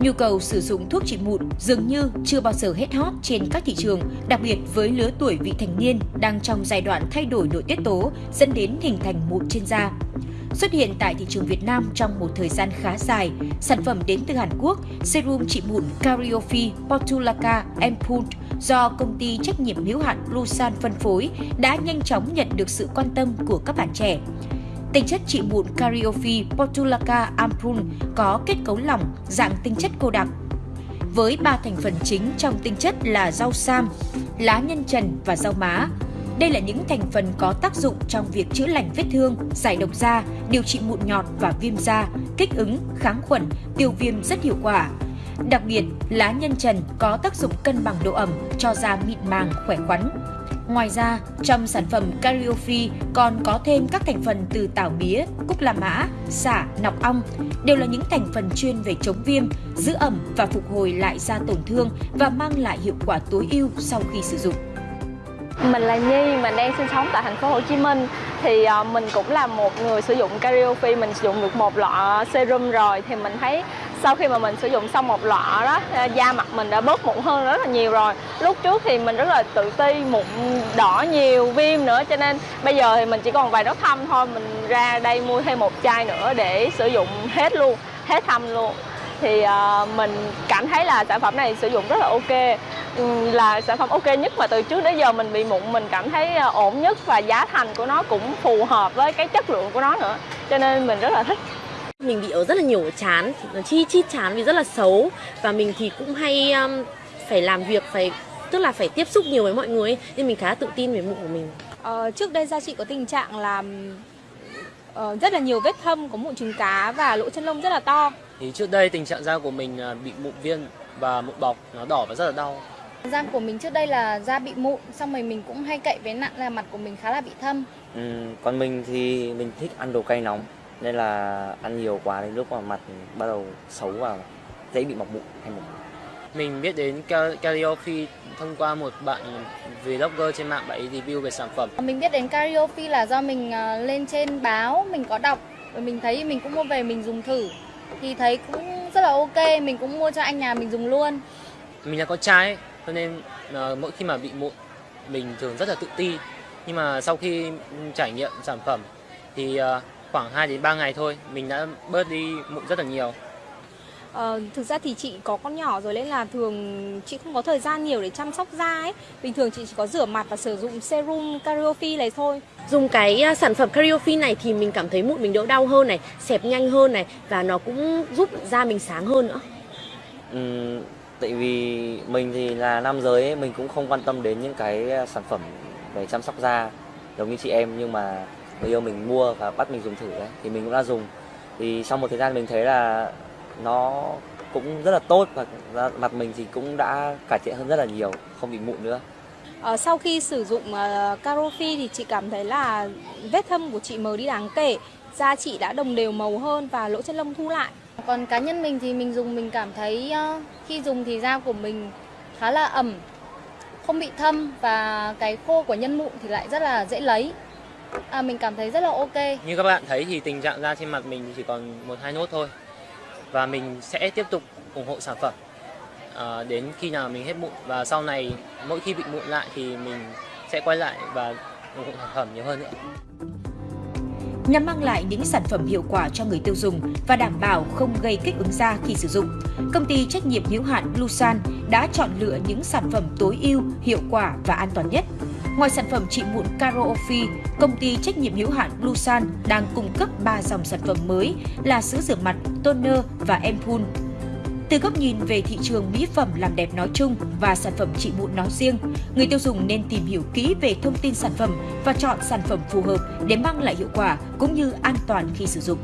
Nhu cầu sử dụng thuốc trị mụn dường như chưa bao giờ hết hot trên các thị trường, đặc biệt với lứa tuổi vị thành niên đang trong giai đoạn thay đổi nội tiết tố dẫn đến hình thành mụn trên da. Xuất hiện tại thị trường Việt Nam trong một thời gian khá dài, sản phẩm đến từ Hàn Quốc, serum trị mụn Cariofi Portulaca Ampoule do công ty trách nhiệm hữu hạn Lusan phân phối đã nhanh chóng nhận được sự quan tâm của các bạn trẻ. Tinh chất trị mụn Cariofi Portulaca Ampoule có kết cấu lỏng, dạng tinh chất cô đặc. Với ba thành phần chính trong tinh chất là rau sam, lá nhân trần và rau má, đây là những thành phần có tác dụng trong việc chữa lành vết thương, giải độc da, điều trị mụn nhọt và viêm da, kích ứng, kháng khuẩn, tiêu viêm rất hiệu quả. Đặc biệt, lá nhân trần có tác dụng cân bằng độ ẩm cho da mịn màng, khỏe khoắn. Ngoài ra, trong sản phẩm Cariofi còn có thêm các thành phần từ tảo bía, cúc la mã, xả, nọc ong, đều là những thành phần chuyên về chống viêm, giữ ẩm và phục hồi lại da tổn thương và mang lại hiệu quả tối ưu sau khi sử dụng. Mình là Nhi, mình đang sinh sống tại thành phố Hồ Chí Minh. Thì ờ, mình cũng là một người sử dụng Cariofi, mình sử dụng được một lọ serum rồi. Thì mình thấy sau khi mà mình sử dụng xong một lọ đó à, da mặt mình đã bớt mụn hơn rất là nhiều rồi. Lúc trước thì mình rất là tự ti mụn đỏ nhiều viêm nữa cho nên bây giờ thì mình chỉ còn vài nốt thâm thôi mình ra đây mua thêm một chai nữa để sử dụng hết luôn hết thâm luôn. Thì uh, mình cảm thấy là sản phẩm này sử dụng rất là ok là sản phẩm ok nhất mà từ trước đến giờ mình bị mụn mình cảm thấy à, ổn nhất và giá thành của nó cũng phù hợp với cái chất lượng của nó nữa. Cho nên mình rất là thích mình bị ở rất là nhiều chán chi chít chán vì rất là xấu. Và mình thì cũng hay um, phải làm việc phải tức là phải tiếp xúc nhiều với mọi người ấy, nên mình khá tự tin về mụn của mình. Ờ, trước đây da chị có tình trạng là uh, rất là nhiều vết thâm có mụn trứng cá và lỗ chân lông rất là to. Thì trước đây tình trạng da của mình bị mụn viên và mụn bọc nó đỏ và rất là đau. Da của mình trước đây là da bị mụn xong rồi mình cũng hay cậy với nặng là mặt của mình khá là bị thâm. Ừ, còn mình thì mình thích ăn đồ cay nóng nên là ăn nhiều quá đến lúc mà mặt bắt đầu xấu vào dễ bị mọc mụn hay mụn mình biết đến Cariofi thông qua một bạn vlogger trên mạng bạn review về sản phẩm. Mình biết đến Cariofi là do mình ờ, lên trên báo mình có đọc rồi mình thấy mình cũng mua về mình dùng thử. Thì thấy cũng rất là ok mình cũng mua cho anh nhà mình dùng luôn. Mình là con trai cho nên uh, mỗi khi mà bị mụn mình thường rất là tự ti. Nhưng mà sau khi trải nghiệm sản phẩm thì uh, khoảng 2 đến 3 ngày thôi mình đã bớt đi mụn rất là nhiều Ờ, thực ra thì chị có con nhỏ rồi nên là thường chị không có thời gian nhiều để chăm sóc da ấy. Bình thường chị chỉ có rửa mặt và sử dụng serum Cariofi này thôi. Dùng cái à, sản phẩm Cariofi này thì mình cảm thấy mụn mình đỡ đau hơn này, xẹp nhanh hơn này và nó cũng giúp da mình sáng hơn nữa. Ừ, tại vì mình thì là nam giới ấy, mình cũng không quan tâm đến những cái à, sản phẩm về chăm sóc da giống như chị em nhưng mà người yêu mình mua và bắt mình dùng thử ấy, thì mình cũng đã dùng. Thì sau một thời gian mình thấy là nó cũng rất là tốt và mặt mình thì cũng đã cải thiện hơn rất là nhiều không bị mụn nữa. À, sau khi sử dụng uh, Carofi thì chị cảm thấy là vết thâm của chị mờ đi đáng kể da chị đã đồng đều màu hơn và lỗ chân lông thu lại. Còn cá nhân mình thì mình dùng mình cảm thấy uh, khi dùng thì da của mình khá là ẩm không bị thâm và cái khô của nhân mụn thì lại rất là dễ lấy à, mình cảm thấy rất là ok. Như các bạn thấy thì tình trạng da trên mặt mình chỉ còn một hai nốt thôi. Và mình sẽ tiếp tục ủng hộ sản phẩm. À, đến khi nào mình hết mụn và sau này mỗi khi bị mụn lại thì mình sẽ quay lại và ủng hộ sản phẩm nhiều hơn nữa. Nhằm mang lại những sản phẩm hiệu quả cho người tiêu dùng và đảm bảo không gây kích ứng da khi sử dụng. Công ty trách nhiệm hữu hạn Lusan đã chọn lựa những sản phẩm tối ưu, hiệu quả và an toàn nhất Ngoài sản phẩm trị mụn Caro công ty trách nhiệm hữu hạn Blusan đang cung cấp 3 dòng sản phẩm mới là sữa rửa mặt, toner và ampoule. Từ góc nhìn về thị trường mỹ phẩm làm đẹp nói chung và sản phẩm trị mụn nói riêng, người tiêu dùng nên tìm hiểu kỹ về thông tin sản phẩm và chọn sản phẩm phù hợp để mang lại hiệu quả cũng như an toàn khi sử dụng.